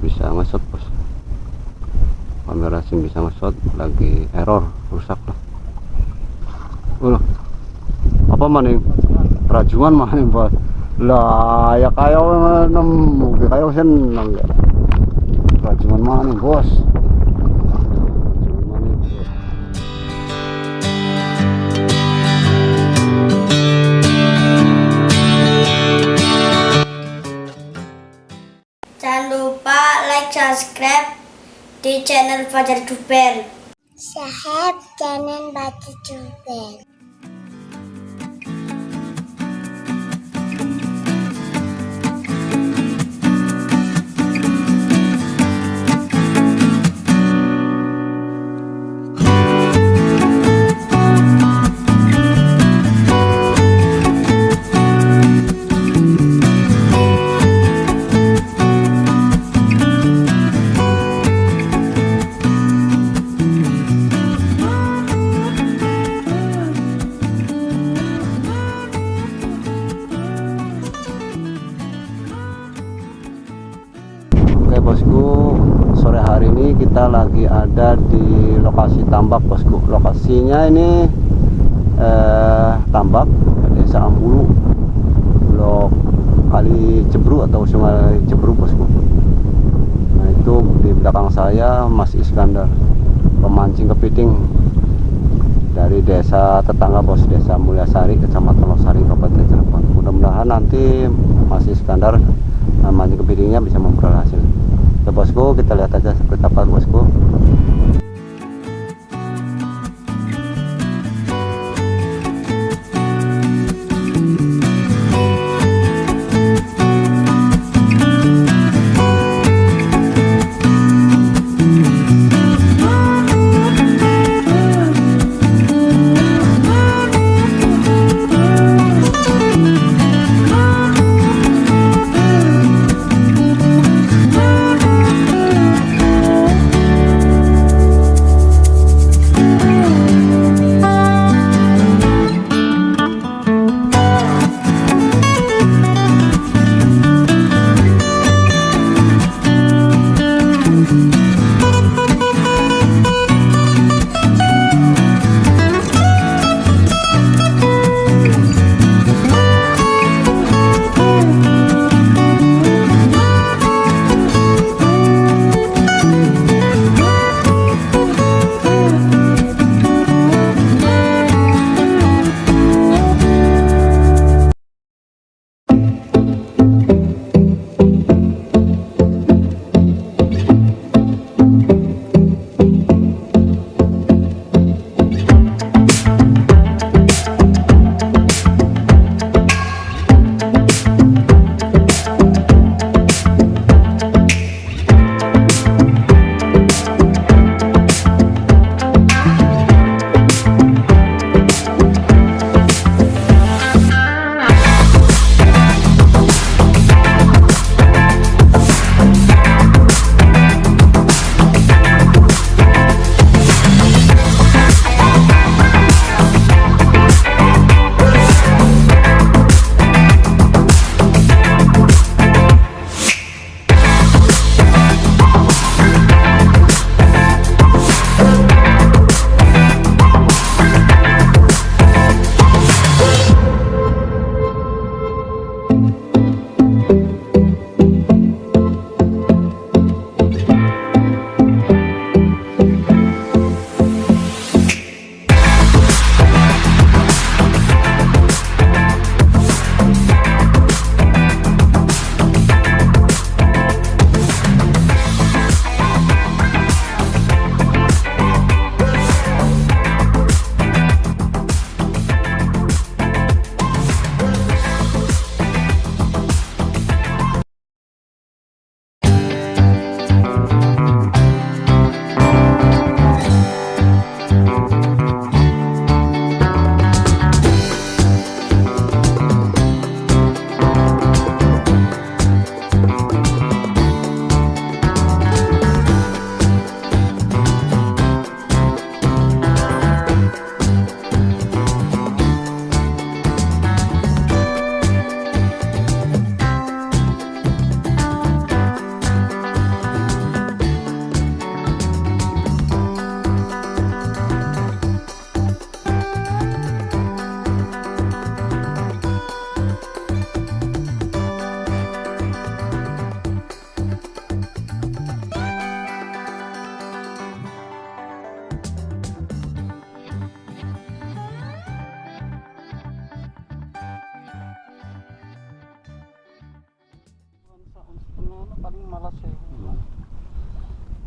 bisa ngesot bos. Kamera sim bisa ngesot lagi error rusak lah. Ulah. apa maning rajungan maning bos lah ya kayak nemu kayak seneng ya rajungan maning bos di channel Fajar Duper. Sahab jangan baca juga. Bosku, sore hari ini kita lagi ada di lokasi tambak bosku. Lokasinya ini eh, tambak desa Ambulu, blok kali Cebru atau sungai Cebru bosku. Nah itu di belakang saya Mas Iskandar, pemancing kepiting dari desa tetangga bos desa Mulyasari kecamatan Losari Kabupaten Cirebon. Mudah-mudahan nanti Mas Iskandar mancing kepitingnya bisa memperoleh hasil. Ya bosku, kita lihat aja seperti apa bosku.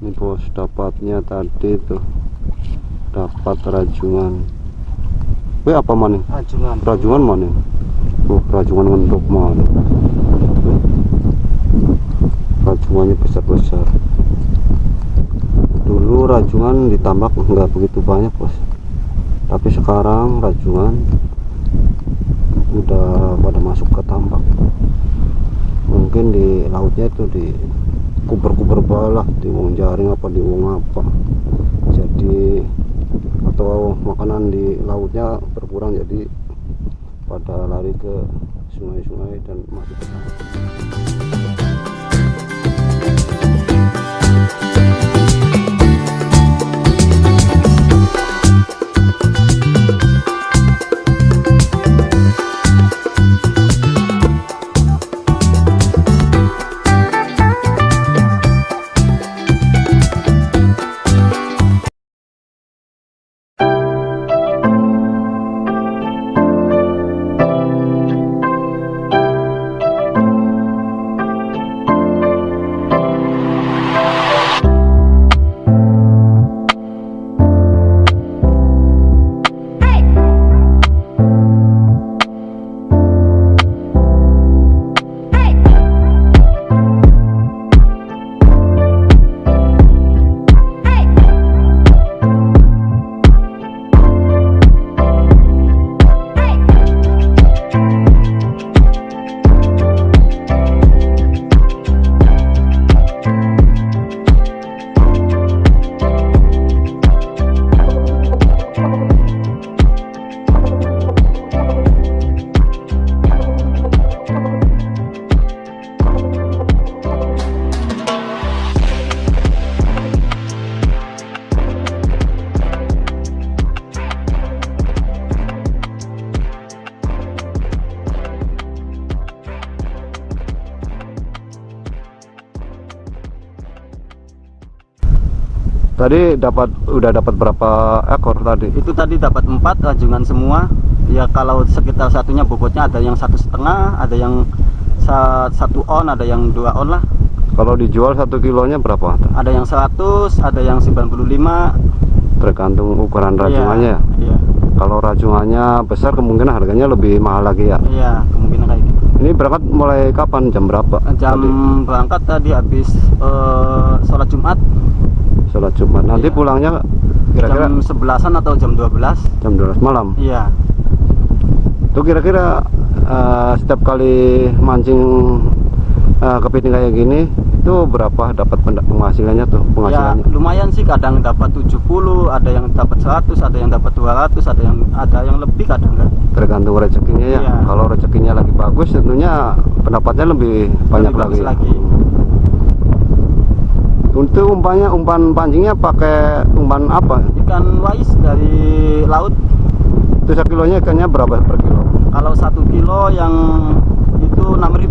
Ini bos dapatnya tadi tuh dapat rajungan Wih apa maning? Rajungan. Rajungan maning? Oh rajungan ngendok mana? Rajungannya besar-besar. Dulu rajungan ditambak nggak begitu banyak bos. Tapi sekarang rajungan udah pada masuk ke tambak. Mungkin di lautnya itu di kuber-kuber balah di wong jaring apa di wong apa. Jadi atau makanan di lautnya berkurang jadi pada lari ke sungai-sungai dan masuk ke. Tadi dapat udah dapat berapa ekor tadi? Itu tadi dapat empat rajungan semua. Ya kalau sekitar satunya bobotnya ada yang satu setengah, ada yang sa- satu on, ada yang dua on lah. Kalau dijual satu kilonya berapa? Ada yang 100, ada yang 95. Tergantung ukuran rajungannya. ya? Iya, Kalau rajungannya besar kemungkinan harganya lebih mahal lagi ya. iya, kemungkinan kayak gitu. Ini berangkat mulai kapan? Jam berapa? Jam Tadi? berangkat tadi habis eh, sholat Jumat Sholat Jumat. Nanti Iya. pulangnya kira-kira jam 11-an atau jam 12. jam 12 malam. Iya. Itu kira-kira eh, setiap kali mancing eh, kepiting kayak gini itu berapa dapat penghasilannya tuh Ya penghasilannya? lumayan sih kadang dapat 70, ada yang dapat 100, ada yang dapat 200, ada yang ada yang lebih kadang enggak. Tergantung rezekinya ya. Iya. Kalau rezekinya lagi bagus tentunya pendapatnya lebih banyak Lebih lagi. lagi. Untuk umpannya umpan pancingnya pakai umpan apa? Ikan wais dari laut Itu sekilonya ikannya berapa per kilo? kalau satu kilo yang itu 6000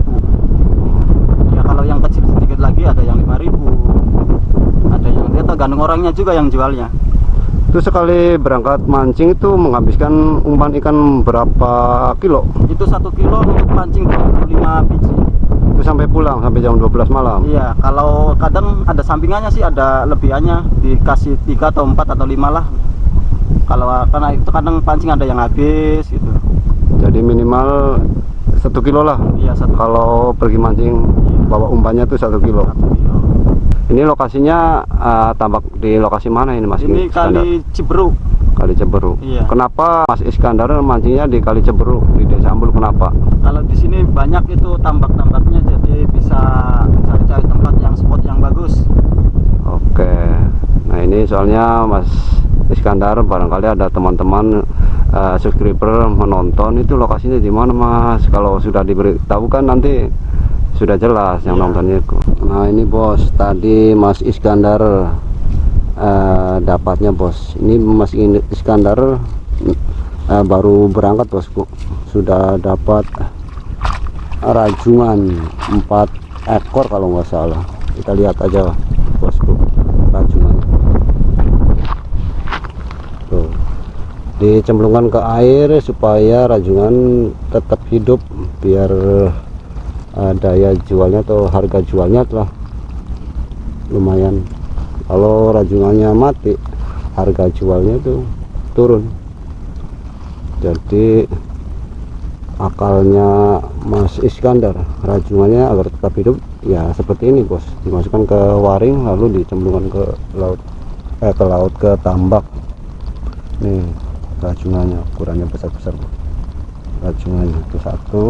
ya kalau yang kecil sedikit lagi ada yang 5000 ada yang dia tergantung orangnya juga yang jualnya Itu sekali berangkat mancing itu menghabiskan umpan ikan berapa kilo? itu satu kilo untuk pancing 25 biji sampai pulang sampai jam 12 malam. iya kalau kadang ada sampingannya sih ada lebihannya dikasih tiga atau empat atau lima lah kalau karena itu kadang pancing ada yang habis gitu Jadi minimal satu kilo lah. iya satu Kalau pergi mancing bawa umpannya tuh satu kilo. satu kilo Ini lokasinya eh, tambak di lokasi mana ini Mas? ini kali Ciberuk Kali Ceberu. Iya. Kenapa Mas Iskandar mancingnya di Kali Ceberu di Desa Ambul? Kenapa? kalau di sini banyak itu tambak-tambaknya jadi bisa cari-cari tempat yang spot yang bagus Oke. Nah ini soalnya Mas Iskandar barangkali ada teman-teman eh, subscriber menonton itu lokasinya di mana Mas? Kalau sudah diberitahu kan nanti sudah jelas yang Iya. nontonnya. Nah ini bos tadi Mas Iskandar eh, dapatnya bos. Ini Mas Iskandar eh, baru berangkat bosku. Sudah dapat rajungan 4 ekor kalau nggak salah. Kita lihat aja bosku rajungan. Tuh. Dicemplungkan ke air supaya rajungan tetap hidup biar eh, daya jualnya atau harga jualnya telah lumayan kalau rajungannya mati harga jualnya tuh turun. Jadi akalnya Mas Iskandar rajungannya agar tetap hidup ya seperti ini bos. Dimasukkan ke waring lalu dicemplungkan ke laut eh ke laut ke tambak. Nih rajungannya ukurannya besar-besar rajungannya itu satu.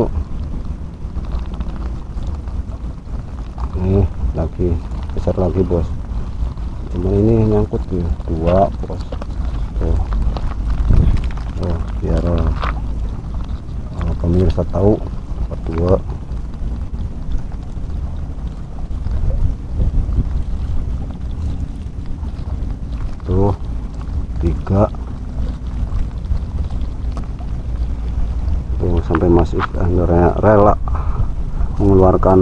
Nih lagi besar lagi bos cuma ini nyangkut nih dua bos. Tuh. Tuh biar uh, pemirsa tahu dua. Tuh tiga. Tuh sampai masih rela mengeluarkan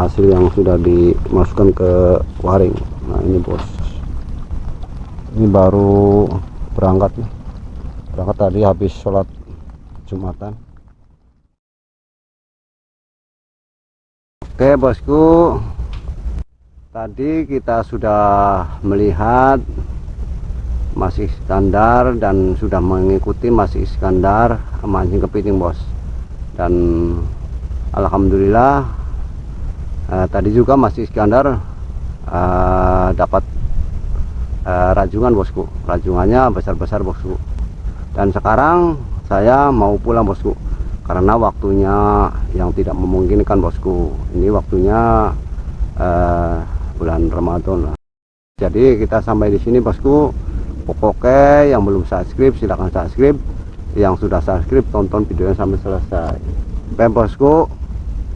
hasil yang sudah dimasukkan ke waring nah ini bos. Ini baru berangkat nih. Berangkat tadi habis sholat jumatan. Oke bosku. Tadi kita sudah melihat Mas Iskandar dan sudah mengikuti Mas Iskandar mancing kepiting bos. Dan Alhamdulillah eh, tadi juga Mas Iskandar eh, dapat eh, rajungan bosku. Rajungannya besar-besar bosku. Dan sekarang saya mau pulang bosku. Karena waktunya yang tidak memungkinkan bosku. Ini waktunya eh, bulan Ramadan. Jadi kita sampai di sini bosku. Pokoknya yang belum subscribe silahkan subscribe. Yang sudah subscribe tonton videonya sampai selesai. Oke bosku.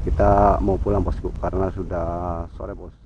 Kita mau pulang bosku. Karena sudah sore bos